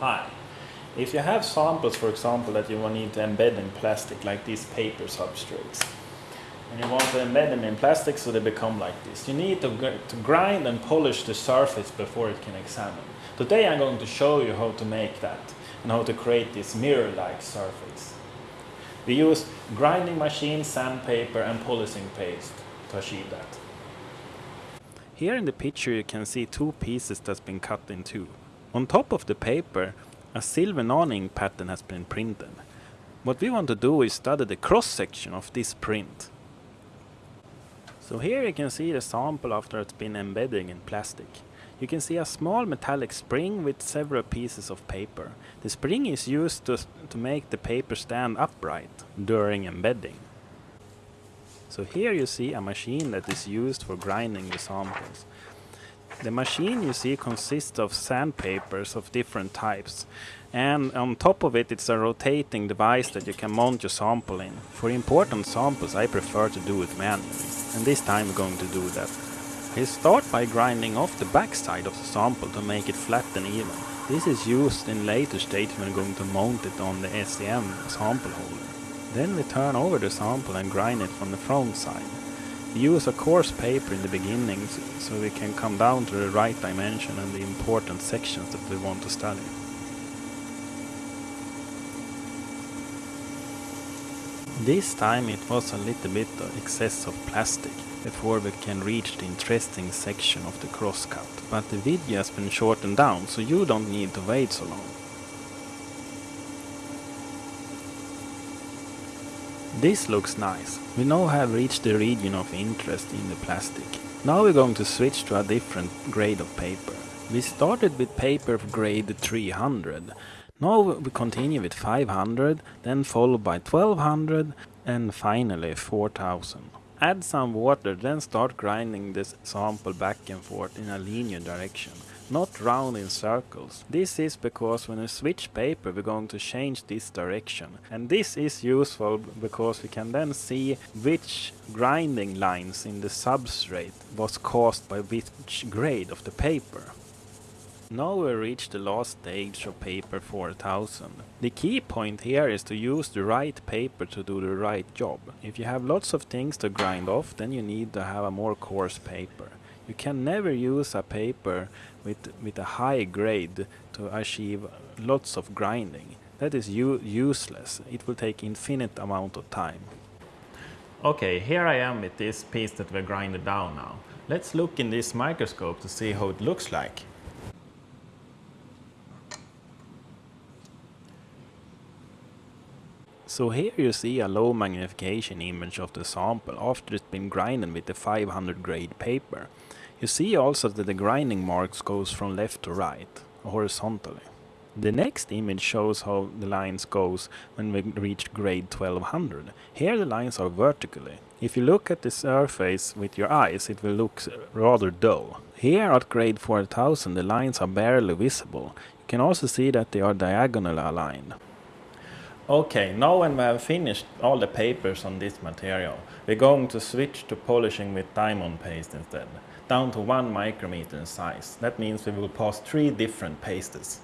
Hi. If you have samples, for example, that you will need to embed in plastic, like these paper substrates, and you want to embed them in plastic so they become like this, you need to, to grind and polish the surface before it can examine. Today I'm going to show you how to make that and how to create this mirror-like surface. We use grinding machine, sandpaper and polishing paste to achieve that. Here in the picture you can see two pieces that's been cut in two. On top of the paper, a silver nano-ink pattern has been printed. What we want to do is study the cross-section of this print. So here you can see the sample after it's been embedding in plastic. You can see a small metallic spring with several pieces of paper. The spring is used to, to make the paper stand upright during embedding. So here you see a machine that is used for grinding the samples. The machine you see consists of sandpapers of different types and on top of it it's a rotating device that you can mount your sample in. For important samples I prefer to do it manually and this time we're going to do that. I start by grinding off the backside of the sample to make it flat and even. This is used in later stage when going to mount it on the SEM sample holder. Then we turn over the sample and grind it from the front side. Use a coarse paper in the beginning so we can come down to the right dimension and the important sections that we want to study. This time it was a little bit of excess of plastic before we can reach the interesting section of the crosscut, but the video has been shortened down so you don't need to wait so long. This looks nice. We now have reached the region of interest in the plastic. Now we're going to switch to a different grade of paper. We started with paper of grade 300. Now we continue with 500, then followed by 1200 and finally 4000. Add some water, then start grinding this sample back and forth in a linear direction, not round in circles. This is because when we switch paper we're going to change this direction. And this is useful because we can then see which grinding lines in the substrate was caused by which grade of the paper. Now we reach the last stage of paper 4000. The key point here is to use the right paper to do the right job. If you have lots of things to grind off then you need to have a more coarse paper. You can never use a paper with, with a high grade to achieve lots of grinding. That is useless. It will take infinite amount of time. Okay, here I am with this piece that we grinded down now. Let's look in this microscope to see how it looks like. So here you see a low magnification image of the sample after it's been grinded with the 500 grade paper. You see also that the grinding marks goes from left to right, horizontally. The next image shows how the lines goes when we reach grade 1200. Here the lines are vertically. If you look at the surface with your eyes it will look rather dull. Here at grade 4000 the lines are barely visible. You can also see that they are diagonally aligned. Okay, now when we have finished all the papers on this material, we're going to switch to polishing with diamond paste instead, down to 1 micrometer in size. That means we will pass three different pastes.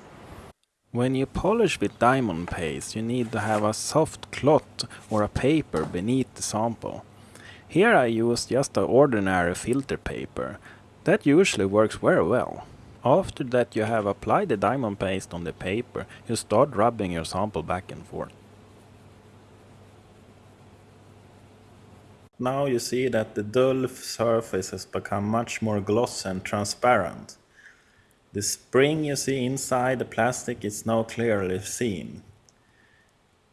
When you polish with diamond paste, you need to have a soft cloth or a paper beneath the sample. Here I use just an ordinary filter paper. That usually works very well. After that you have applied the diamond paste on the paper, you start rubbing your sample back and forth. Now you see that the dull surface has become much more glossy and transparent. The spring you see inside the plastic is now clearly seen.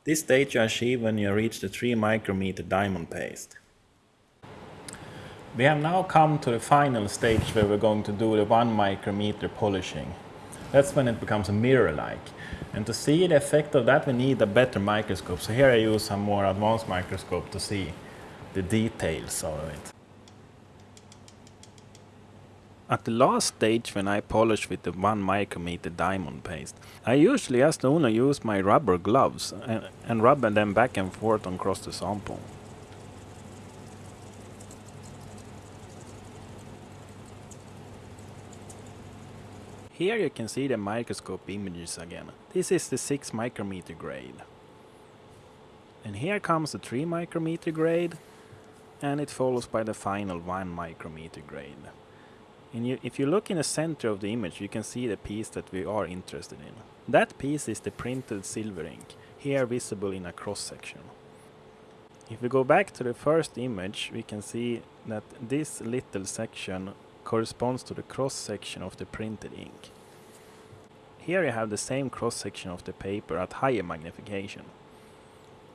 This stage you achieve when you reach the 3 micrometer diamond paste. We have now come to the final stage where we're going to do the 1 micrometer polishing. That's when it becomes a mirror-like. And to see the effect of that we need a better microscope. So here I use a more advanced microscope to see the details of it. At the last stage when I polish with the 1 micrometer diamond paste, I usually just only use my rubber gloves and, and rub them back and forth across the sample. Here you can see the microscope images again. This is the 6 micrometer grade. And here comes the 3 micrometer grade and it follows by the final 1 micrometer grade. And you, if you look in the center of the image you can see the piece that we are interested in. That piece is the printed silver ink, here visible in a cross section. If we go back to the first image we can see that this little section corresponds to the cross section of the printed ink. Here you have the same cross section of the paper at higher magnification.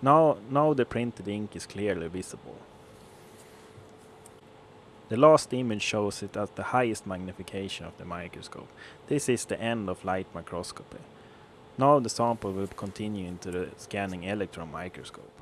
Now, now the printed ink is clearly visible. The last image shows it at the highest magnification of the microscope. This is the end of light microscopy. Now the sample will continue into the scanning electron microscope.